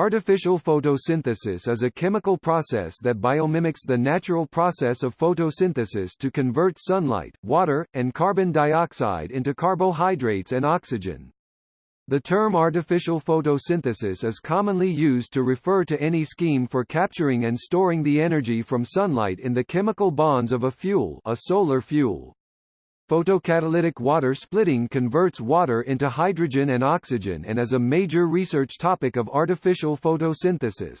Artificial photosynthesis is a chemical process that biomimics the natural process of photosynthesis to convert sunlight, water, and carbon dioxide into carbohydrates and oxygen. The term artificial photosynthesis is commonly used to refer to any scheme for capturing and storing the energy from sunlight in the chemical bonds of a fuel a solar fuel. Photocatalytic water splitting converts water into hydrogen and oxygen and is a major research topic of artificial photosynthesis.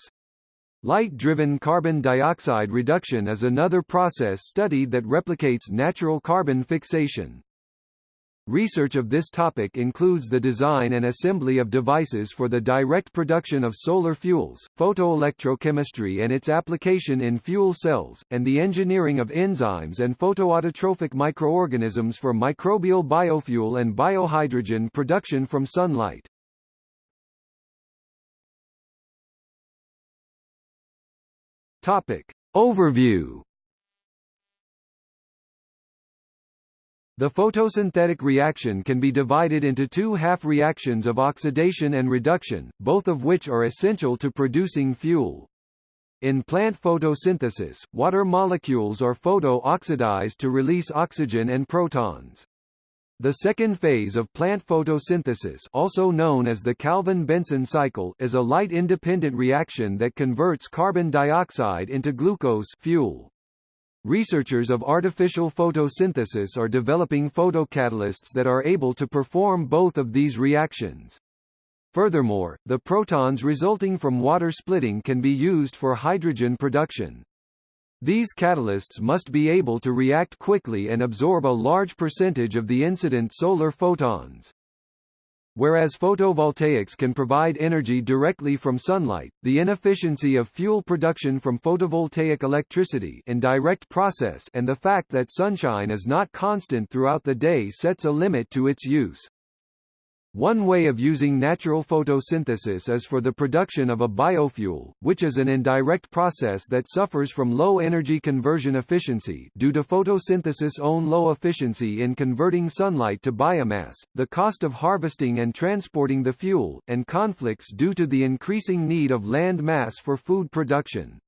Light-driven carbon dioxide reduction is another process studied that replicates natural carbon fixation. Research of this topic includes the design and assembly of devices for the direct production of solar fuels, photoelectrochemistry and its application in fuel cells, and the engineering of enzymes and photoautotrophic microorganisms for microbial biofuel and biohydrogen production from sunlight. Topic. Overview The photosynthetic reaction can be divided into two half reactions of oxidation and reduction, both of which are essential to producing fuel. In plant photosynthesis, water molecules are photo-oxidized to release oxygen and protons. The second phase of plant photosynthesis also known as the Calvin-Benson cycle is a light-independent reaction that converts carbon dioxide into glucose fuel. Researchers of artificial photosynthesis are developing photocatalysts that are able to perform both of these reactions. Furthermore, the protons resulting from water splitting can be used for hydrogen production. These catalysts must be able to react quickly and absorb a large percentage of the incident solar photons. Whereas photovoltaics can provide energy directly from sunlight, the inefficiency of fuel production from photovoltaic electricity in direct process and the fact that sunshine is not constant throughout the day sets a limit to its use. One way of using natural photosynthesis is for the production of a biofuel, which is an indirect process that suffers from low energy conversion efficiency due to photosynthesis' own low efficiency in converting sunlight to biomass, the cost of harvesting and transporting the fuel, and conflicts due to the increasing need of land mass for food production.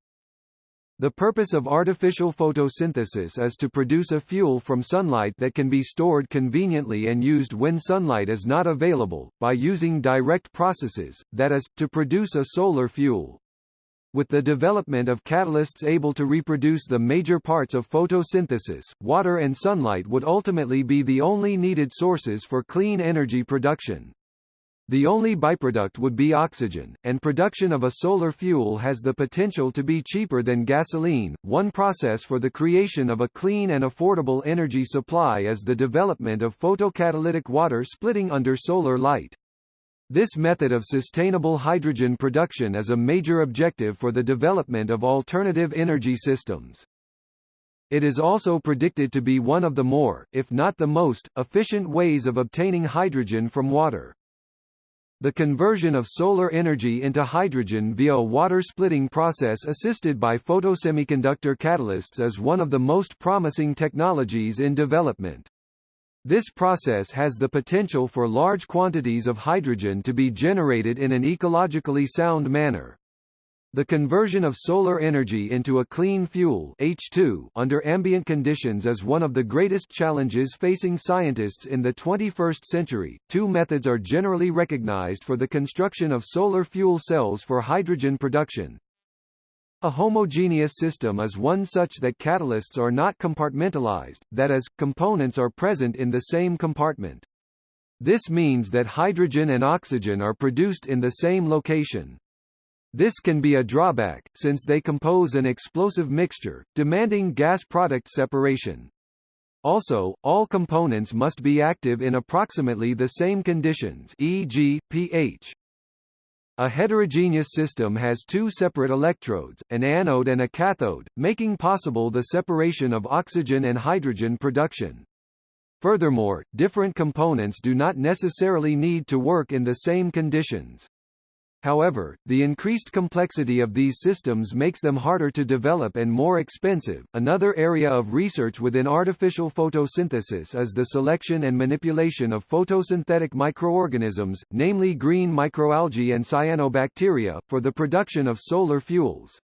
The purpose of artificial photosynthesis is to produce a fuel from sunlight that can be stored conveniently and used when sunlight is not available, by using direct processes, that is, to produce a solar fuel. With the development of catalysts able to reproduce the major parts of photosynthesis, water and sunlight would ultimately be the only needed sources for clean energy production. The only byproduct would be oxygen, and production of a solar fuel has the potential to be cheaper than gasoline. One process for the creation of a clean and affordable energy supply is the development of photocatalytic water splitting under solar light. This method of sustainable hydrogen production is a major objective for the development of alternative energy systems. It is also predicted to be one of the more, if not the most, efficient ways of obtaining hydrogen from water. The conversion of solar energy into hydrogen via a water-splitting process assisted by photosemiconductor catalysts is one of the most promising technologies in development. This process has the potential for large quantities of hydrogen to be generated in an ecologically sound manner. The conversion of solar energy into a clean fuel H2 under ambient conditions is one of the greatest challenges facing scientists in the 21st century. Two methods are generally recognized for the construction of solar fuel cells for hydrogen production. A homogeneous system is one such that catalysts are not compartmentalized, that is, components are present in the same compartment. This means that hydrogen and oxygen are produced in the same location. This can be a drawback, since they compose an explosive mixture, demanding gas product separation. Also, all components must be active in approximately the same conditions e.g., pH. A heterogeneous system has two separate electrodes, an anode and a cathode, making possible the separation of oxygen and hydrogen production. Furthermore, different components do not necessarily need to work in the same conditions. However, the increased complexity of these systems makes them harder to develop and more expensive. Another area of research within artificial photosynthesis is the selection and manipulation of photosynthetic microorganisms, namely green microalgae and cyanobacteria, for the production of solar fuels.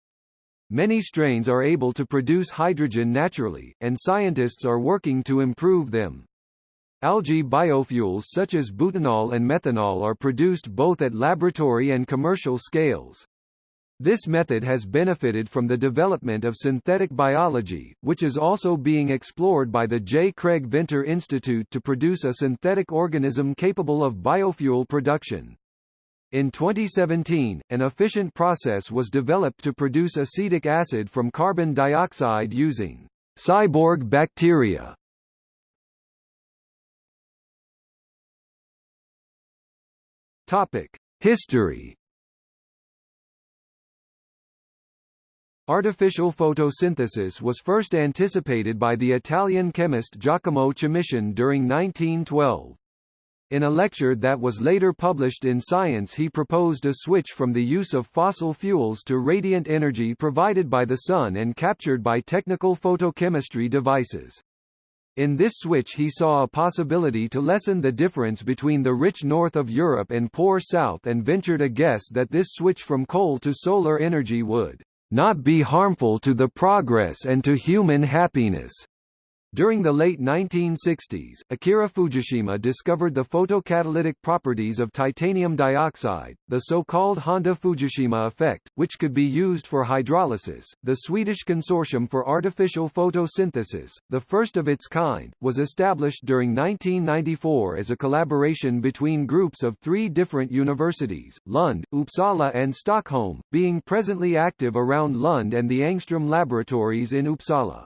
Many strains are able to produce hydrogen naturally, and scientists are working to improve them. Algae biofuels such as butanol and methanol are produced both at laboratory and commercial scales. This method has benefited from the development of synthetic biology, which is also being explored by the J. Craig Venter Institute to produce a synthetic organism capable of biofuel production. In 2017, an efficient process was developed to produce acetic acid from carbon dioxide using cyborg bacteria. Topic: History. Artificial photosynthesis was first anticipated by the Italian chemist Giacomo Ciamician during 1912. In a lecture that was later published in Science he proposed a switch from the use of fossil fuels to radiant energy provided by the sun and captured by technical photochemistry devices. In this switch he saw a possibility to lessen the difference between the rich north of Europe and poor south and ventured a guess that this switch from coal to solar energy would not be harmful to the progress and to human happiness. During the late 1960s, Akira Fujishima discovered the photocatalytic properties of titanium dioxide, the so-called Honda-Fujishima effect, which could be used for hydrolysis. The Swedish Consortium for Artificial Photosynthesis, the first of its kind, was established during 1994 as a collaboration between groups of three different universities, Lund, Uppsala and Stockholm, being presently active around Lund and the Angstrom laboratories in Uppsala.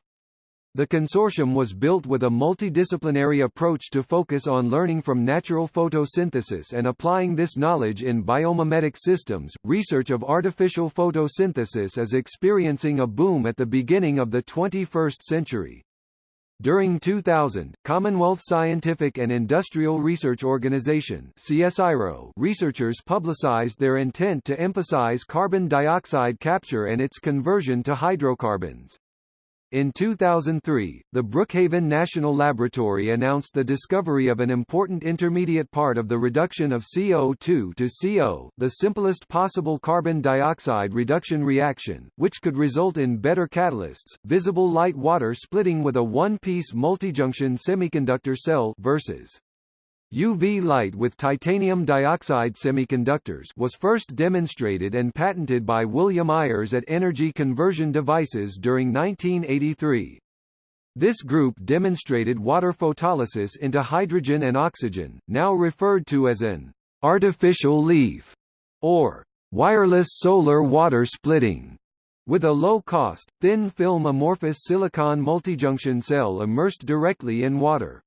The consortium was built with a multidisciplinary approach to focus on learning from natural photosynthesis and applying this knowledge in biomimetic systems. Research of artificial photosynthesis is experiencing a boom at the beginning of the 21st century. During 2000, Commonwealth Scientific and Industrial Research Organization CSIRO researchers publicized their intent to emphasize carbon dioxide capture and its conversion to hydrocarbons. In 2003, the Brookhaven National Laboratory announced the discovery of an important intermediate part of the reduction of CO2 to CO, the simplest possible carbon dioxide reduction reaction, which could result in better catalysts, visible light water splitting with a one-piece multijunction semiconductor cell versus UV light with titanium dioxide semiconductors was first demonstrated and patented by William Ayers at Energy Conversion Devices during 1983. This group demonstrated water photolysis into hydrogen and oxygen, now referred to as an artificial leaf or wireless solar water splitting. With a low-cost, thin-film amorphous silicon multijunction cell immersed directly in water.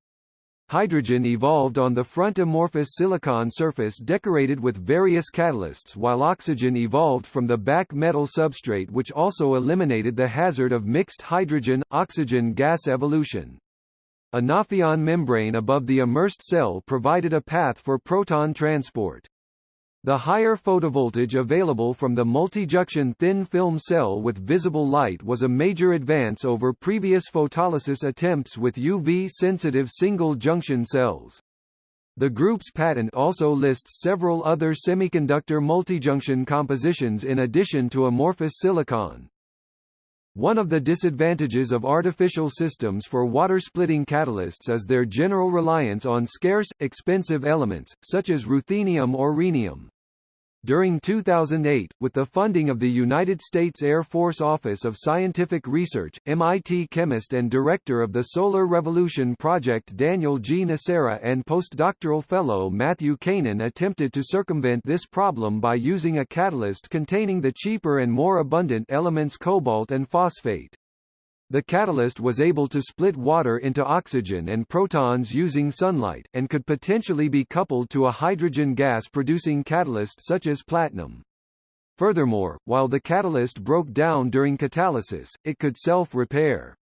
Hydrogen evolved on the front amorphous silicon surface decorated with various catalysts while oxygen evolved from the back metal substrate which also eliminated the hazard of mixed hydrogen-oxygen gas evolution. A Nafion membrane above the immersed cell provided a path for proton transport. The higher photovoltage available from the multi-junction thin film cell with visible light was a major advance over previous photolysis attempts with UV-sensitive single-junction cells. The group's patent also lists several other semiconductor multi-junction compositions in addition to amorphous silicon. One of the disadvantages of artificial systems for water-splitting catalysts is their general reliance on scarce, expensive elements, such as ruthenium or rhenium. During 2008, with the funding of the United States Air Force Office of Scientific Research, MIT chemist and director of the Solar Revolution Project Daniel G. Nocera and postdoctoral fellow Matthew Kanan attempted to circumvent this problem by using a catalyst containing the cheaper and more abundant elements cobalt and phosphate. The catalyst was able to split water into oxygen and protons using sunlight, and could potentially be coupled to a hydrogen gas-producing catalyst such as platinum. Furthermore, while the catalyst broke down during catalysis, it could self-repair.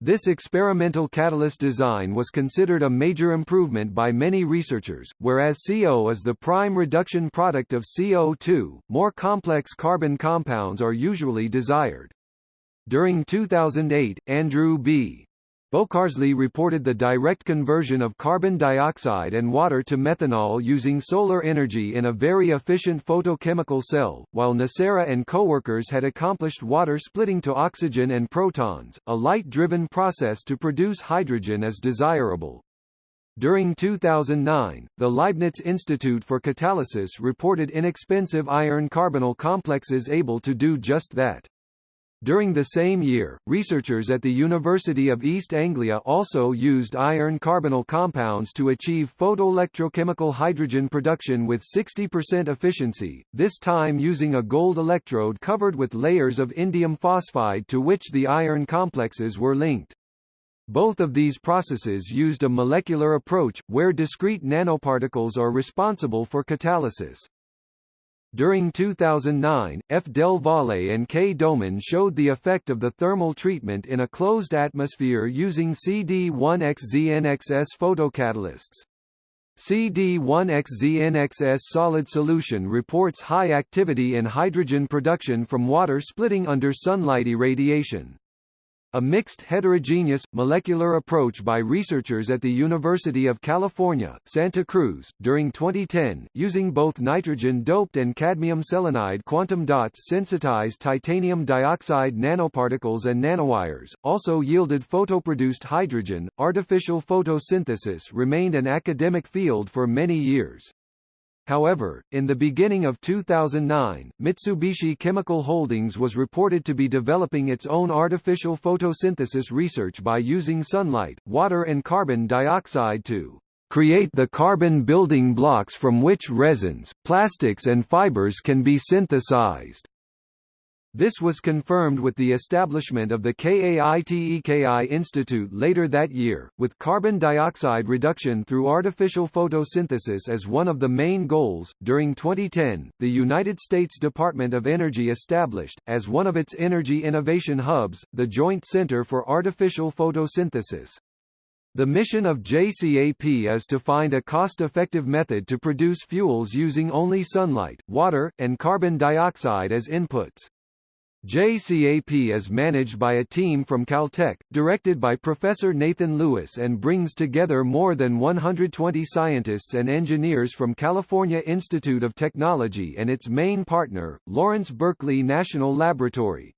This experimental catalyst design was considered a major improvement by many researchers, whereas CO is the prime reduction product of CO2, more complex carbon compounds are usually desired. During 2008, Andrew B. Bocarsly reported the direct conversion of carbon dioxide and water to methanol using solar energy in a very efficient photochemical cell, while Nocera and coworkers had accomplished water splitting to oxygen and protons, a light-driven process to produce hydrogen as desirable. During 2009, the Leibniz Institute for Catalysis reported inexpensive iron carbonyl complexes able to do just that. During the same year, researchers at the University of East Anglia also used iron carbonyl compounds to achieve photoelectrochemical hydrogen production with 60% efficiency, this time using a gold electrode covered with layers of indium phosphide to which the iron complexes were linked. Both of these processes used a molecular approach, where discrete nanoparticles are responsible for catalysis. During 2009, F. Del Valle and K. Domen showed the effect of the thermal treatment in a closed atmosphere using CD1XZNXS photocatalysts. CD1XZNXS solid solution reports high activity in hydrogen production from water splitting under sunlight irradiation. A mixed heterogeneous, molecular approach by researchers at the University of California, Santa Cruz, during 2010, using both nitrogen-doped and cadmium selenide quantum dots sensitized titanium dioxide nanoparticles and nanowires, also yielded photoproduced hydrogen. Artificial photosynthesis remained an academic field for many years. However, in the beginning of 2009, Mitsubishi Chemical Holdings was reported to be developing its own artificial photosynthesis research by using sunlight, water and carbon dioxide to create the carbon building blocks from which resins, plastics and fibers can be synthesized. This was confirmed with the establishment of the KAITEKI Institute later that year, with carbon dioxide reduction through artificial photosynthesis as one of the main goals. During 2010, the United States Department of Energy established, as one of its energy innovation hubs, the Joint Center for Artificial Photosynthesis. The mission of JCAP is to find a cost-effective method to produce fuels using only sunlight, water, and carbon dioxide as inputs. JCAP is managed by a team from Caltech, directed by Professor Nathan Lewis and brings together more than 120 scientists and engineers from California Institute of Technology and its main partner, Lawrence Berkeley National Laboratory.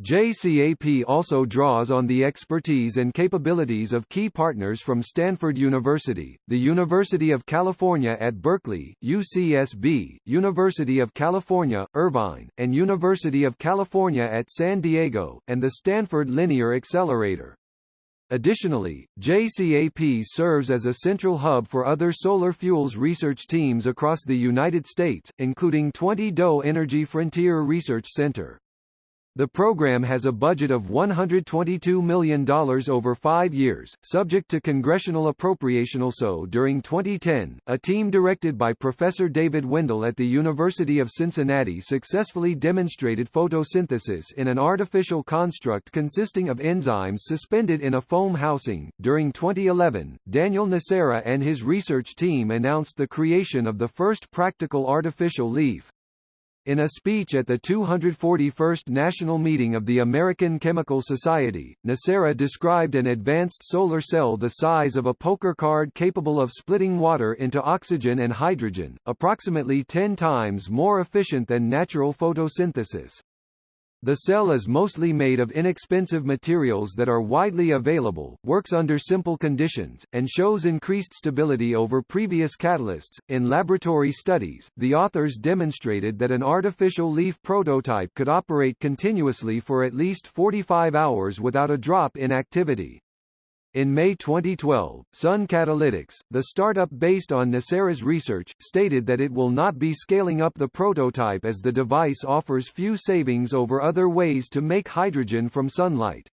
JCAP also draws on the expertise and capabilities of key partners from Stanford University, the University of California at Berkeley, UCSB, University of California, Irvine, and University of California at San Diego, and the Stanford Linear Accelerator. Additionally, JCAP serves as a central hub for other solar fuels research teams across the United States, including 20 DOE Energy Frontier Research Center. The program has a budget of $122 million over five years, subject to congressional appropriation. Also during 2010, a team directed by Professor David Wendell at the University of Cincinnati successfully demonstrated photosynthesis in an artificial construct consisting of enzymes suspended in a foam housing. During 2011, Daniel Nocera and his research team announced the creation of the first practical artificial leaf. In a speech at the 241st National Meeting of the American Chemical Society, Nocera described an advanced solar cell the size of a poker card capable of splitting water into oxygen and hydrogen, approximately 10 times more efficient than natural photosynthesis. The cell is mostly made of inexpensive materials that are widely available, works under simple conditions, and shows increased stability over previous catalysts. In laboratory studies, the authors demonstrated that an artificial leaf prototype could operate continuously for at least 45 hours without a drop in activity. In May 2012, Sun Catalytix, the startup based on Nocera's research, stated that it will not be scaling up the prototype as the device offers few savings over other ways to make hydrogen from sunlight.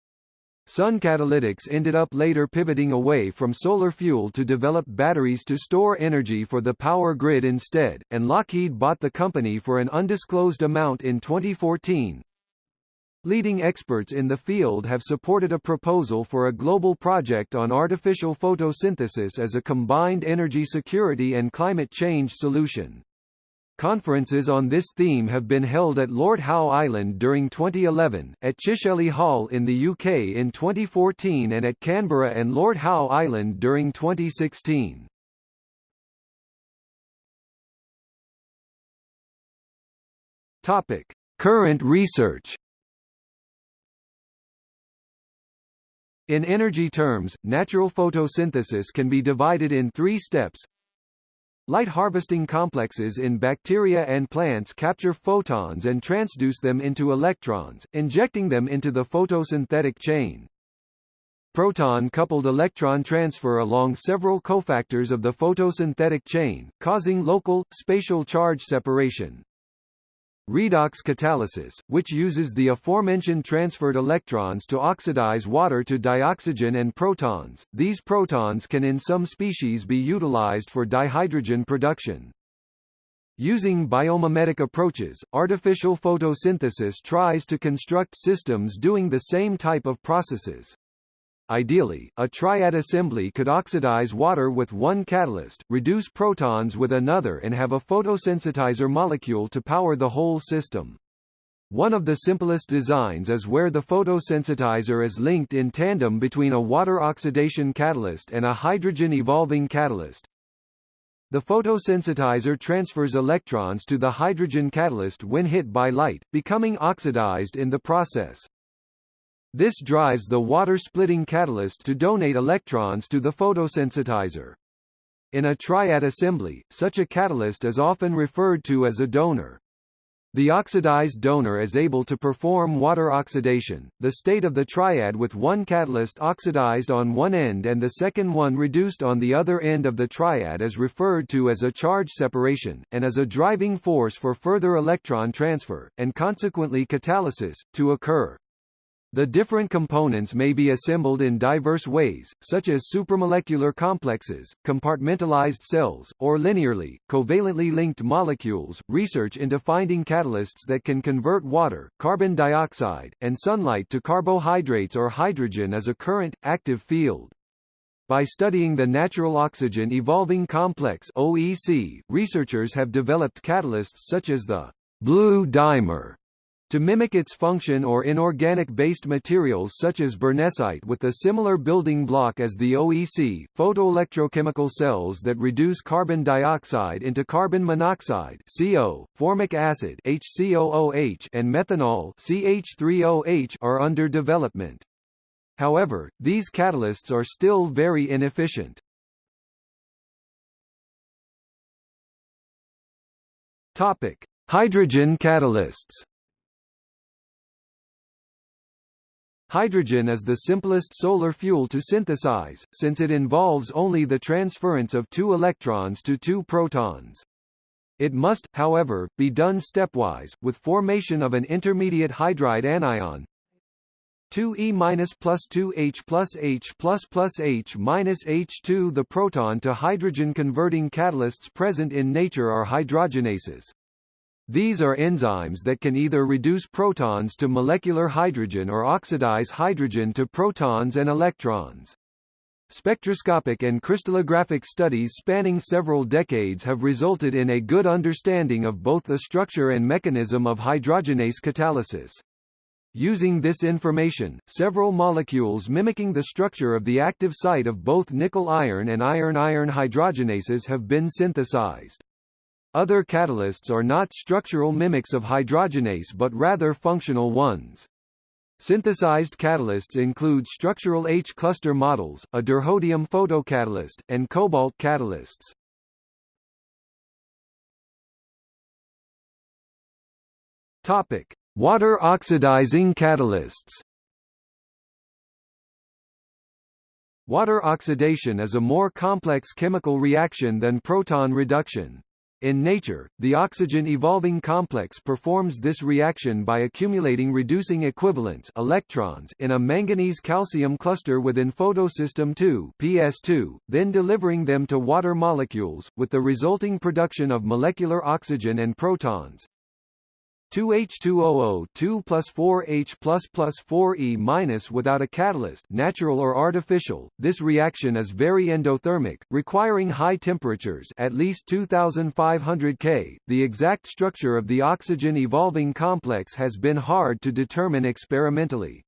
Sun Catalytix ended up later pivoting away from solar fuel to develop batteries to store energy for the power grid instead, and Lockheed bought the company for an undisclosed amount in 2014. Leading experts in the field have supported a proposal for a global project on artificial photosynthesis as a combined energy security and climate change solution. Conferences on this theme have been held at Lord Howe Island during 2011, at Chicheley Hall in the UK in 2014 and at Canberra and Lord Howe Island during 2016. Topic: Current research In energy terms, natural photosynthesis can be divided in three steps. Light harvesting complexes in bacteria and plants capture photons and transduce them into electrons, injecting them into the photosynthetic chain. Proton-coupled electron transfer along several cofactors of the photosynthetic chain, causing local, spatial charge separation. Redox catalysis, which uses the aforementioned transferred electrons to oxidize water to dioxygen and protons. These protons can in some species be utilized for dihydrogen production. Using biomimetic approaches, artificial photosynthesis tries to construct systems doing the same type of processes. Ideally, a triad assembly could oxidize water with one catalyst, reduce protons with another and have a photosensitizer molecule to power the whole system. One of the simplest designs is where the photosensitizer is linked in tandem between a water oxidation catalyst and a hydrogen evolving catalyst. The photosensitizer transfers electrons to the hydrogen catalyst when hit by light, becoming oxidized in the process. This drives the water-splitting catalyst to donate electrons to the photosensitizer. In a triad assembly, such a catalyst is often referred to as a donor. The oxidized donor is able to perform water oxidation, the state of the triad with one catalyst oxidized on one end and the second one reduced on the other end of the triad is referred to as a charge separation, and as a driving force for further electron transfer, and consequently catalysis, to occur. The different components may be assembled in diverse ways, such as supramolecular complexes, compartmentalized cells, or linearly, covalently linked molecules. Research into finding catalysts that can convert water, carbon dioxide, and sunlight to carbohydrates or hydrogen is a current, active field. By studying the natural oxygen evolving complex OEC, researchers have developed catalysts such as the blue dimer to mimic its function or inorganic-based materials such as birnessite with a similar building block as the OEC, photoelectrochemical cells that reduce carbon dioxide into carbon monoxide CO, formic acid HCOOH, and methanol CH3OH are under development. However, these catalysts are still very inefficient. Topic: Hydrogen catalysts Hydrogen is the simplest solar fuel to synthesize, since it involves only the transference of two electrons to two protons. It must, however, be done stepwise, with formation of an intermediate hydride anion 2E minus plus 2H plus H plus plus H minus H2 The proton to hydrogen converting catalysts present in nature are hydrogenases. These are enzymes that can either reduce protons to molecular hydrogen or oxidize hydrogen to protons and electrons. Spectroscopic and crystallographic studies spanning several decades have resulted in a good understanding of both the structure and mechanism of hydrogenase catalysis. Using this information, several molecules mimicking the structure of the active site of both nickel-iron and iron-iron hydrogenases have been synthesized. Other catalysts are not structural mimics of hydrogenase but rather functional ones. Synthesized catalysts include structural H-cluster models, a dirhodium photocatalyst, and cobalt catalysts. Topic: Water oxidizing catalysts. Water oxidation is a more complex chemical reaction than proton reduction. In nature, the oxygen evolving complex performs this reaction by accumulating reducing equivalents electrons in a manganese-calcium cluster within photosystem II PS2, then delivering them to water molecules, with the resulting production of molecular oxygen and protons. 2H2OO 2 plus 4H plus plus 4E minus without a catalyst natural or artificial. This reaction is very endothermic, requiring high temperatures at least 2500 K. The exact structure of the oxygen evolving complex has been hard to determine experimentally.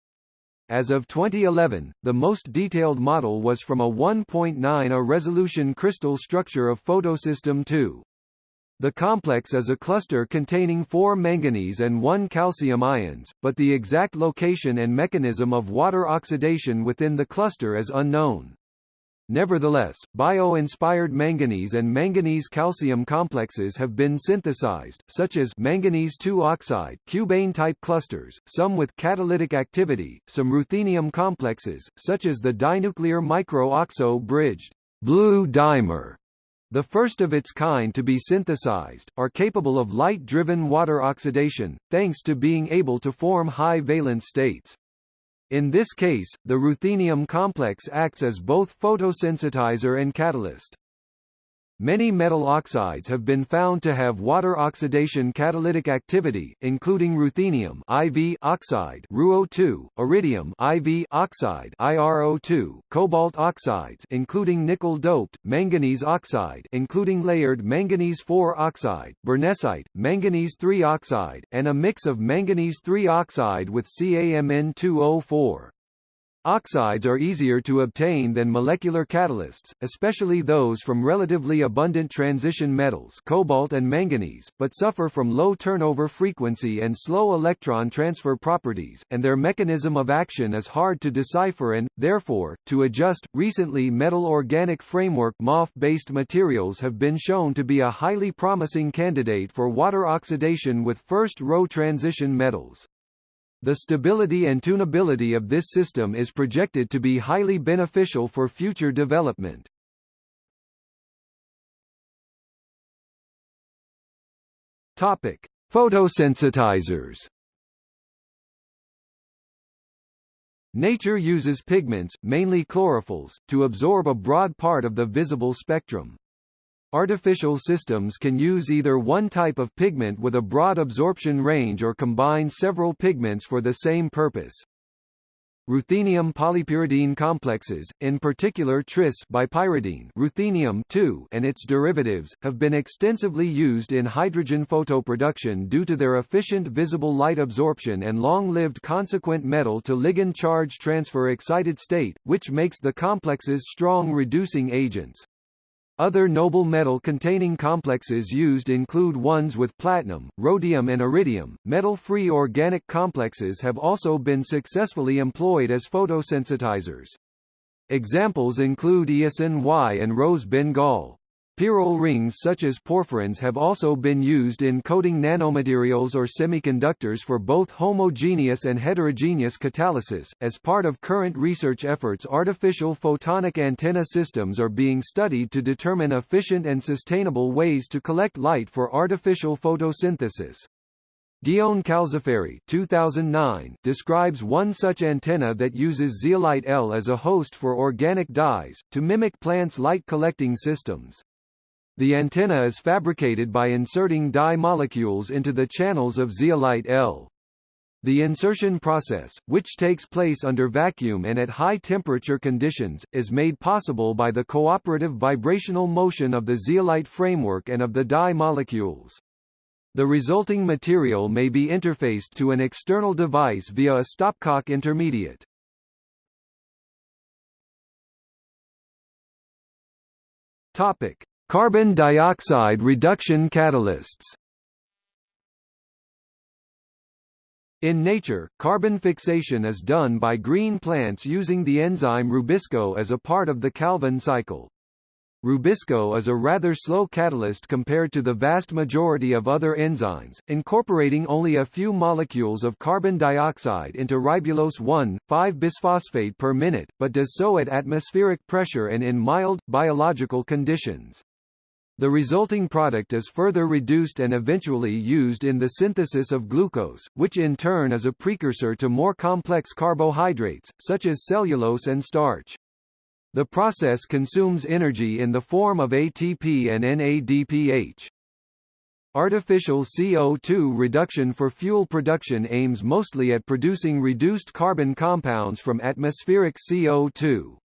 As of 2011, the most detailed model was from a 1.9 A resolution crystal structure of photosystem II. The complex is a cluster containing four manganese and one calcium ions, but the exact location and mechanism of water oxidation within the cluster is unknown. Nevertheless, bio-inspired manganese and manganese-calcium complexes have been synthesized, such as manganese 2 oxide cubane-type clusters, some with catalytic activity, some ruthenium complexes, such as the dinuclear micro-oxo-bridged blue dimer the first of its kind to be synthesized, are capable of light-driven water oxidation, thanks to being able to form high valence states. In this case, the ruthenium complex acts as both photosensitizer and catalyst. Many metal oxides have been found to have water oxidation catalytic activity, including ruthenium IV oxide RuO2, iridium IV oxide IRO2, cobalt oxides including nickel-doped, manganese oxide including layered manganese-4 oxide, birnessite, manganese-3 oxide, and a mix of manganese-3 oxide with CaMN2O4. Oxides are easier to obtain than molecular catalysts, especially those from relatively abundant transition metals cobalt and manganese, but suffer from low turnover frequency and slow electron transfer properties, and their mechanism of action is hard to decipher and, therefore, to adjust. Recently metal organic framework MOF-based materials have been shown to be a highly promising candidate for water oxidation with first-row transition metals. The stability and tunability of this system is projected to be highly beneficial for future development. Topic: Photosensitizers. Nature uses pigments, mainly chlorophylls, to absorb a broad part of the visible spectrum. Artificial systems can use either one type of pigment with a broad absorption range or combine several pigments for the same purpose. Ruthenium polypyridine complexes, in particular tris bipyridine ruthenium and its derivatives, have been extensively used in hydrogen photoproduction due to their efficient visible light absorption and long-lived consequent metal-to-ligand charge transfer excited state, which makes the complexes strong reducing agents. Other noble metal-containing complexes used include ones with platinum, rhodium and iridium. Metal-free organic complexes have also been successfully employed as photosensitizers. Examples include eosin Y and rose Bengal. Pyrrole rings such as porphyrins have also been used in coating nanomaterials or semiconductors for both homogeneous and heterogeneous catalysis. As part of current research efforts, artificial photonic antenna systems are being studied to determine efficient and sustainable ways to collect light for artificial photosynthesis. Guillaume Calzaferri 2009 describes one such antenna that uses zeolite L as a host for organic dyes, to mimic plants' light collecting systems. The antenna is fabricated by inserting dye molecules into the channels of zeolite L. The insertion process, which takes place under vacuum and at high temperature conditions, is made possible by the cooperative vibrational motion of the zeolite framework and of the dye molecules. The resulting material may be interfaced to an external device via a stopcock intermediate. Topic: Carbon dioxide reduction catalysts In nature, carbon fixation is done by green plants using the enzyme rubisco as a part of the Calvin cycle. Rubisco is a rather slow catalyst compared to the vast majority of other enzymes, incorporating only a few molecules of carbon dioxide into ribulose 1,5-bisphosphate per minute, but does so at atmospheric pressure and in mild, biological conditions. The resulting product is further reduced and eventually used in the synthesis of glucose, which in turn is a precursor to more complex carbohydrates, such as cellulose and starch. The process consumes energy in the form of ATP and NADPH. Artificial CO2 reduction for fuel production aims mostly at producing reduced carbon compounds from atmospheric CO2.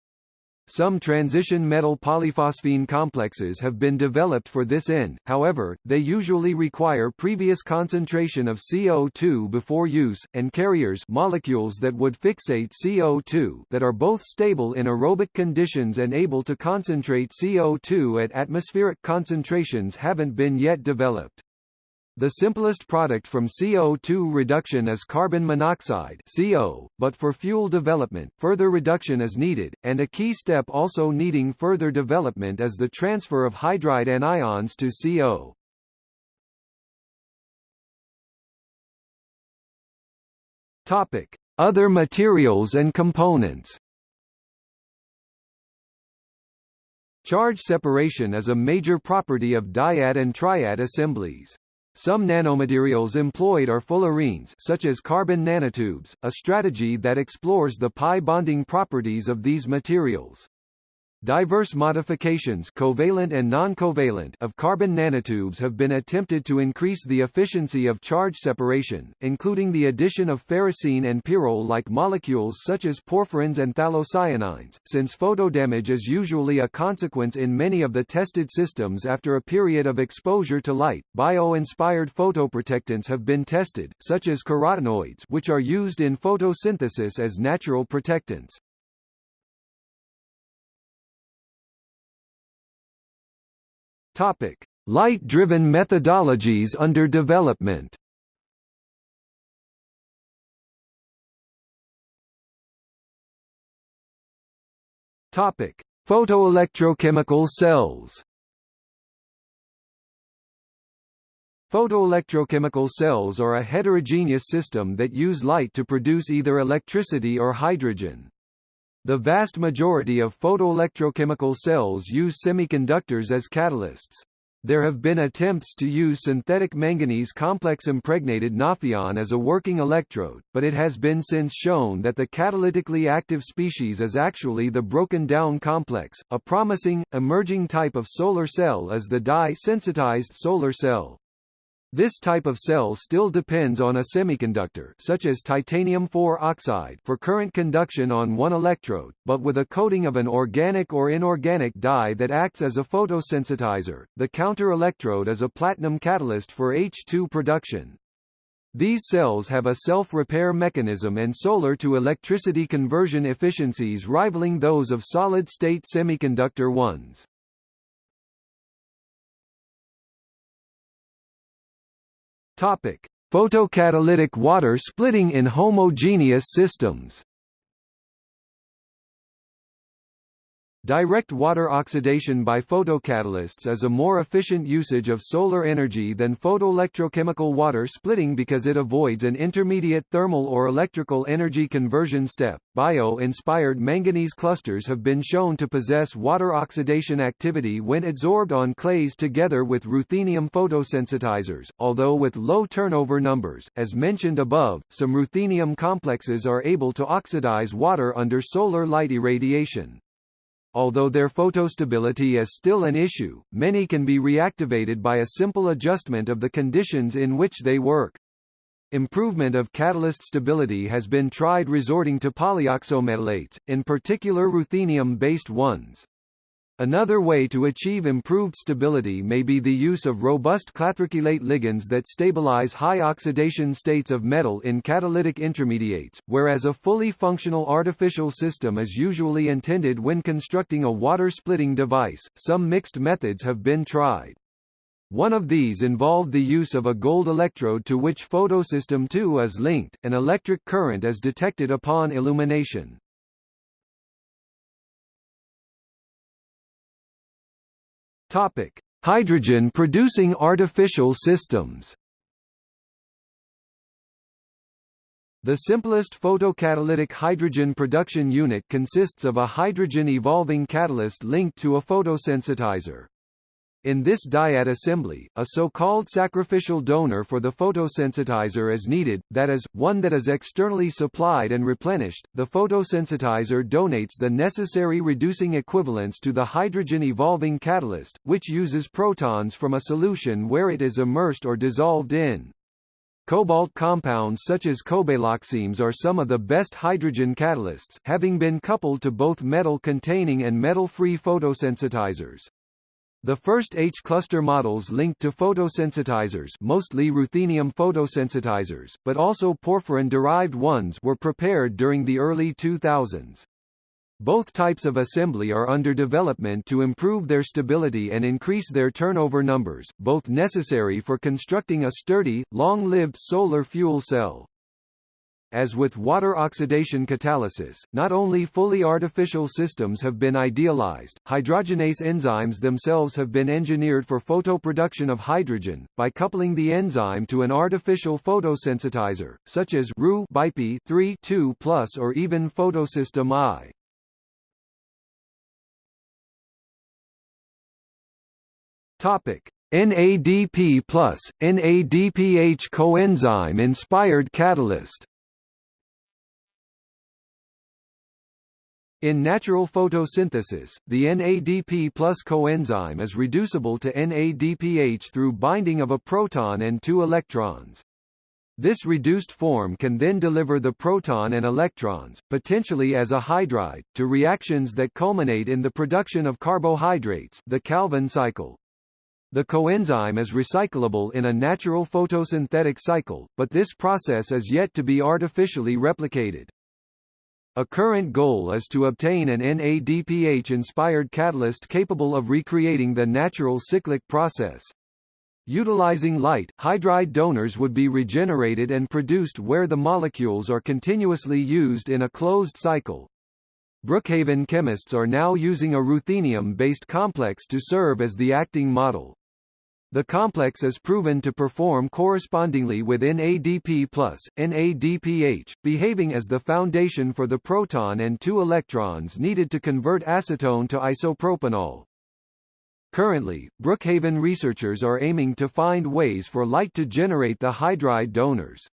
Some transition metal polyphosphine complexes have been developed for this end, however, they usually require previous concentration of CO2 before use, and carriers molecules that would fixate CO2 that are both stable in aerobic conditions and able to concentrate CO2 at atmospheric concentrations haven't been yet developed. The simplest product from CO2 reduction is carbon monoxide CO, but for fuel development, further reduction is needed, and a key step also needing further development is the transfer of hydride anions to CO. Topic: Other materials and components. Charge separation is a major property of dyad and triad assemblies. Some nanomaterials employed are fullerenes such as carbon nanotubes, a strategy that explores the pi bonding properties of these materials. Diverse modifications covalent and non-covalent of carbon nanotubes have been attempted to increase the efficiency of charge separation, including the addition of ferrocene and pyrrole-like molecules such as porphyrins and phthalocyanines, since photodamage is usually a consequence in many of the tested systems after a period of exposure to light. Bio-inspired photoprotectants have been tested, such as carotenoids which are used in photosynthesis as natural protectants. Light-driven methodologies under development. Topic: Photoelectrochemical cells. Photoelectrochemical cells are a heterogeneous system that use light to produce either electricity or hydrogen. The vast majority of photoelectrochemical cells use semiconductors as catalysts. There have been attempts to use synthetic manganese complex impregnated Nafion as a working electrode, but it has been since shown that the catalytically active species is actually the broken down complex. A promising, emerging type of solar cell is the dye-sensitized solar cell. This type of cell still depends on a semiconductor such as titanium-4 oxide for current conduction on one electrode, but with a coating of an organic or inorganic dye that acts as a photosensitizer. The counter electrode is a platinum catalyst for H2 production. These cells have a self-repair mechanism and solar-to-electricity conversion efficiencies rivaling those of solid-state semiconductor ones. Topic: Photocatalytic water splitting in homogeneous systems. Direct water oxidation by photocatalysts is a more efficient usage of solar energy than photoelectrochemical water splitting because it avoids an intermediate thermal or electrical energy conversion step. Bio-inspired manganese clusters have been shown to possess water oxidation activity when adsorbed on clays together with ruthenium photosensitizers, although with low turnover numbers. As mentioned above, some ruthenium complexes are able to oxidize water under solar light irradiation. Although their photostability is still an issue, many can be reactivated by a simple adjustment of the conditions in which they work. Improvement of catalyst stability has been tried resorting to polyoxometallates, in particular ruthenium-based ones. Another way to achieve improved stability may be the use of robust clathrochelate ligands that stabilize high oxidation states of metal in catalytic intermediates, whereas a fully functional artificial system is usually intended when constructing a water-splitting device. Some mixed methods have been tried. One of these involved the use of a gold electrode to which photosystem II is linked, an electric current is detected upon illumination. Topic: Hydrogen-producing artificial systems. The simplest photocatalytic hydrogen production unit consists of a hydrogen evolving catalyst linked to a photosensitizer. In this dyad assembly, a so-called sacrificial donor for the photosensitizer is needed, that is, one that is externally supplied and replenished. The photosensitizer donates the necessary reducing equivalents to the hydrogen-evolving catalyst, which uses protons from a solution where it is immersed or dissolved in. Cobalt compounds such as cobaloximes are some of the best hydrogen catalysts, having been coupled to both metal-containing and metal-free photosensitizers. The first H-cluster models linked to photosensitizers mostly ruthenium photosensitizers, but also porphyrin-derived ones were prepared during the early 2000s. Both types of assembly are under development to improve their stability and increase their turnover numbers, both necessary for constructing a sturdy, long-lived solar fuel cell. As with water oxidation catalysis, not only fully artificial systems have been idealized, hydrogenase enzymes themselves have been engineered for photoproduction of hydrogen, by coupling the enzyme to an artificial photosensitizer, such as Ru 3 2 or even photosystem I. Topic: NADP plus, NADPH coenzyme-inspired catalyst In natural photosynthesis, the NADP plus coenzyme is reducible to NADPH through binding of a proton and two electrons. This reduced form can then deliver the proton and electrons, potentially as a hydride, to reactions that culminate in the production of carbohydrates the Calvin cycle. The coenzyme is recyclable in a natural photosynthetic cycle, but this process is yet to be artificially replicated. A current goal is to obtain an NADPH-inspired catalyst capable of recreating the natural cyclic process. Utilizing light, hydride donors would be regenerated and produced where the molecules are continuously used in a closed cycle. Brookhaven chemists are now using a ruthenium-based complex to serve as the acting model. The complex is proven to perform correspondingly with NADP+, NADPH, behaving as the foundation for the proton and two electrons needed to convert acetone to isopropanol. Currently, Brookhaven researchers are aiming to find ways for light to generate the hydride donors.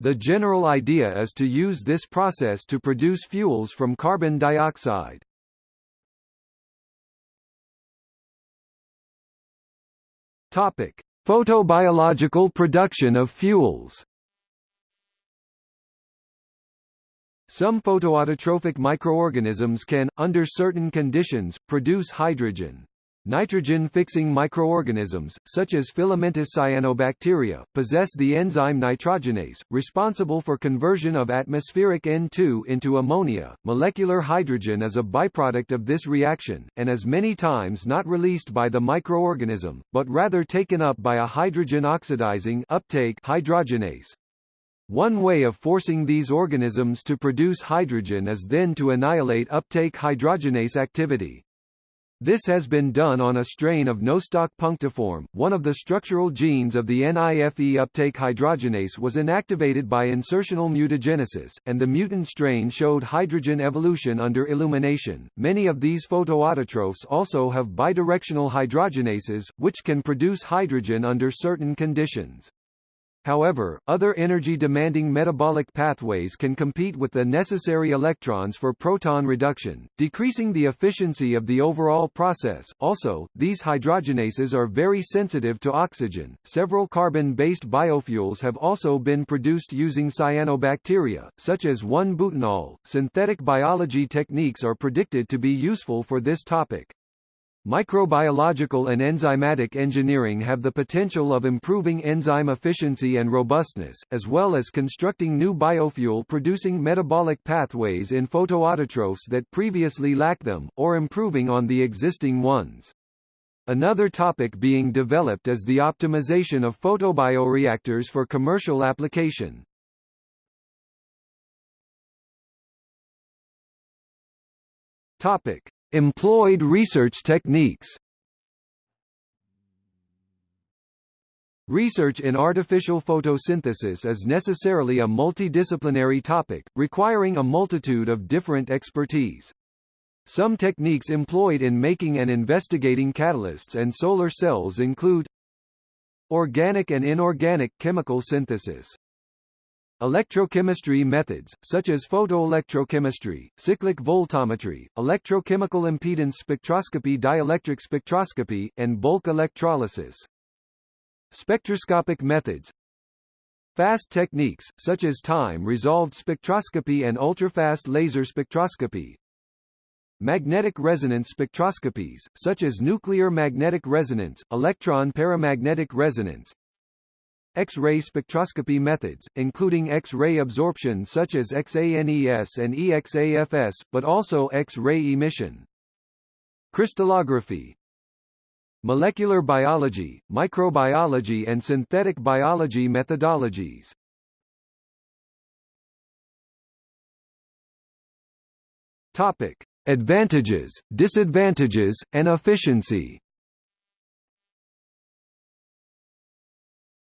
The general idea is to use this process to produce fuels from carbon dioxide. Topic: Photobiological production of fuels. Some photoautotrophic microorganisms can, under certain conditions, produce hydrogen. Nitrogen-fixing microorganisms, such as filamentous cyanobacteria, possess the enzyme nitrogenase, responsible for conversion of atmospheric N2 into ammonia. Molecular hydrogen is a byproduct of this reaction, and is many times not released by the microorganism, but rather taken up by a hydrogen-oxidizing uptake hydrogenase. One way of forcing these organisms to produce hydrogen is then to annihilate uptake hydrogenase activity. This has been done on a strain of Nostoc punctiforme. One of the structural genes of the NIFE uptake hydrogenase was inactivated by insertional mutagenesis, and the mutant strain showed hydrogen evolution under illumination. Many of these photoautotrophs also have bidirectional hydrogenases, which can produce hydrogen under certain conditions. However, other energy-demanding metabolic pathways can compete with the necessary electrons for proton reduction, decreasing the efficiency of the overall process. Also, these hydrogenases are very sensitive to oxygen. Several carbon-based biofuels have also been produced using cyanobacteria, such as 1-butanol. Synthetic biology techniques are predicted to be useful for this topic. Microbiological and enzymatic engineering have the potential of improving enzyme efficiency and robustness, as well as constructing new biofuel-producing metabolic pathways in photoautotrophs that previously lack them, or improving on the existing ones. Another topic being developed is the optimization of photobioreactors for commercial application. Topic: Employed research techniques Research in artificial photosynthesis is necessarily a multidisciplinary topic, requiring a multitude of different expertise. Some techniques employed in making and investigating catalysts and solar cells include Organic and inorganic chemical synthesis Electrochemistry methods, such as photoelectrochemistry, cyclic voltammetry, electrochemical impedance spectroscopy dielectric spectroscopy, and bulk electrolysis. Spectroscopic methods Fast techniques, such as time-resolved spectroscopy and ultrafast laser spectroscopy. Magnetic resonance spectroscopies, such as nuclear magnetic resonance, electron paramagnetic resonance, X-ray spectroscopy methods, including X-ray absorption such as XANES and EXAFS, but also X-ray emission. Crystallography Molecular biology, microbiology and synthetic biology methodologies Topic. Advantages, disadvantages, and efficiency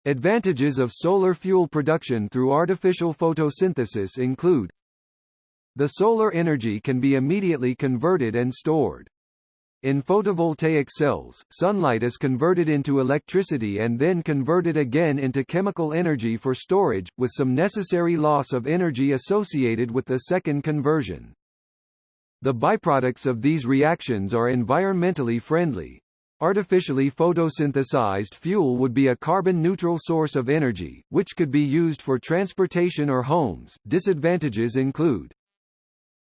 Advantages of solar fuel production through artificial photosynthesis include The solar energy can be immediately converted and stored. In photovoltaic cells, sunlight is converted into electricity and then converted again into chemical energy for storage, with some necessary loss of energy associated with the second conversion. The byproducts of these reactions are environmentally friendly, Artificially photosynthesized fuel would be a carbon-neutral source of energy, which could be used for transportation or homes. Disadvantages include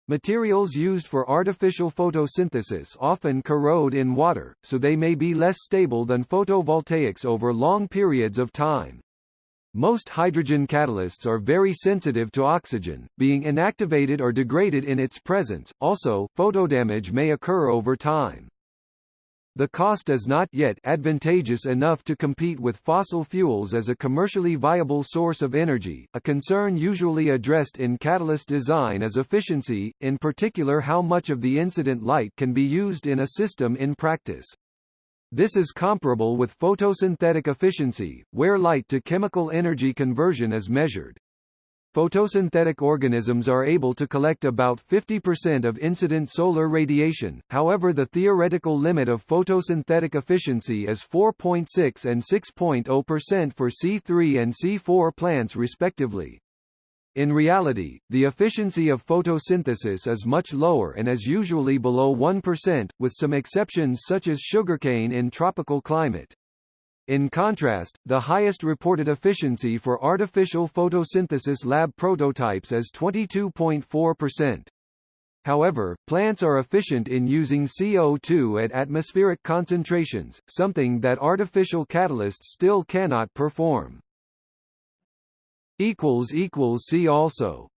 Materials used for artificial photosynthesis often corrode in water, so they may be less stable than photovoltaics over long periods of time. Most hydrogen catalysts are very sensitive to oxygen, being inactivated or degraded in its presence. Also, photodamage may occur over time. The cost is not yet advantageous enough to compete with fossil fuels as a commercially viable source of energy. A concern usually addressed in catalyst design is efficiency, in particular how much of the incident light can be used in a system in practice. This is comparable with photosynthetic efficiency, where light to chemical energy conversion is measured. Photosynthetic organisms are able to collect about 50% of incident solar radiation, however the theoretical limit of photosynthetic efficiency is 4.6 and 6.0% for C3 and C4 plants respectively. In reality, the efficiency of photosynthesis is much lower and is usually below 1%, with some exceptions such as sugarcane in tropical climate. In contrast, the highest reported efficiency for artificial photosynthesis lab prototypes is 22.4%. However, plants are efficient in using CO2 at atmospheric concentrations, something that artificial catalysts still cannot perform. See also